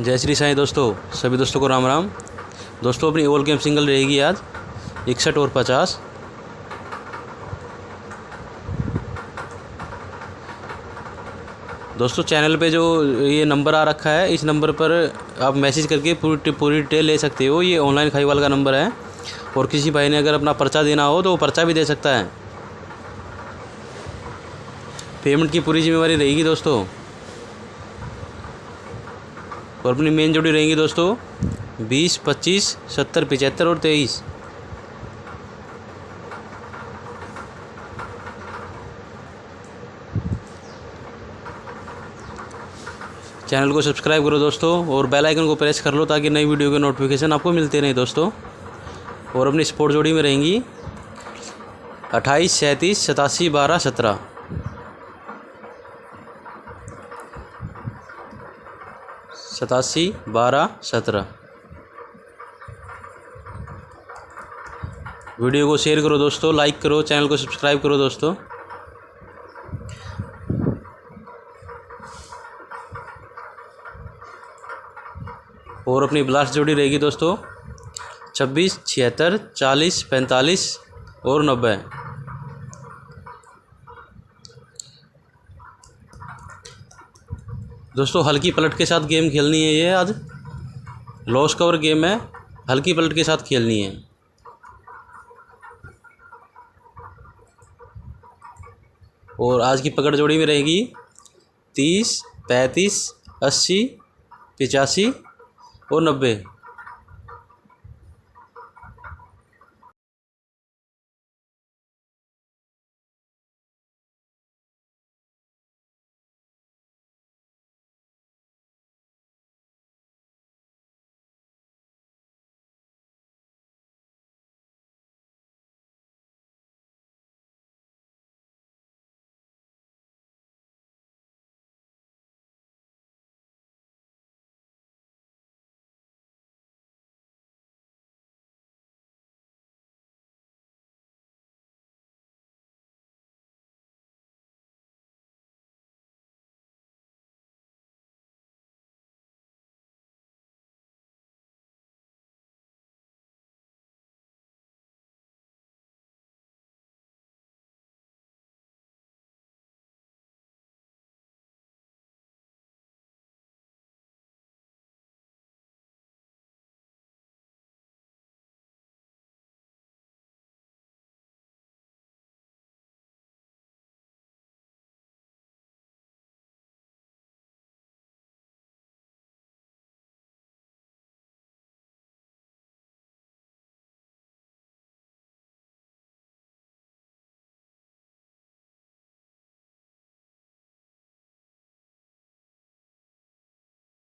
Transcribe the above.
जय श्री साईं दोस्तों, सभी दोस्तों को राम राम। दोस्तों, अपनी ओल गेम सिंगल रहेगी आज, इकसठ और पचास। दोस्तों चैनल पे जो ये नंबर आ रखा है, इस नंबर पर आप मैसेज करके पूरी पूरी डिटेल ले सकते हो। ये ऑनलाइन खाईवाल का नंबर है। और किसी भाई ने अगर अपना पर्चा देना हो तो वो पर्चा भी दे सकता है। पेमेंट की पूरी जिम्मेवारी रहेगी दोस्तों। और अपनी मेन जोड़ी रहेंगी दोस्तों, बीस, पच्चीस, सत्तर, पचहत्तर और तेईस। चैनल को सब्सक्राइब करो दोस्तों और बेल आइकन को प्रेस कर लो ताकि नई वीडियो के नोटिफिकेशन आपको मिलते रहें दोस्तों। और अपनी स्पोर्ट जोड़ी में रहेंगी अट्ठाईस, सैंतीस, सतासी, बारह, सत्रह। सतासी, बारह, सत्रह। वीडियो को शेयर करो दोस्तों लाइक करो, चैनल को सब्सक्राइब करो दोस्तों। और अपनी ब्लास्ट जोड़ी रहेगी दोस्तों। छब्बीस, छिहत्तर, चालीस, पैंतालीस और नब्बे। दोस्तों, हल्की पलट के साथ गेम खेलनी है ये आज। लॉस कवर गेम है, हल्की पलट के साथ खेलनी है। और आज की पकड़ जोड़ी में रहेगी तीस, पैंतीस, अस्सी, पचासी और नब्बे।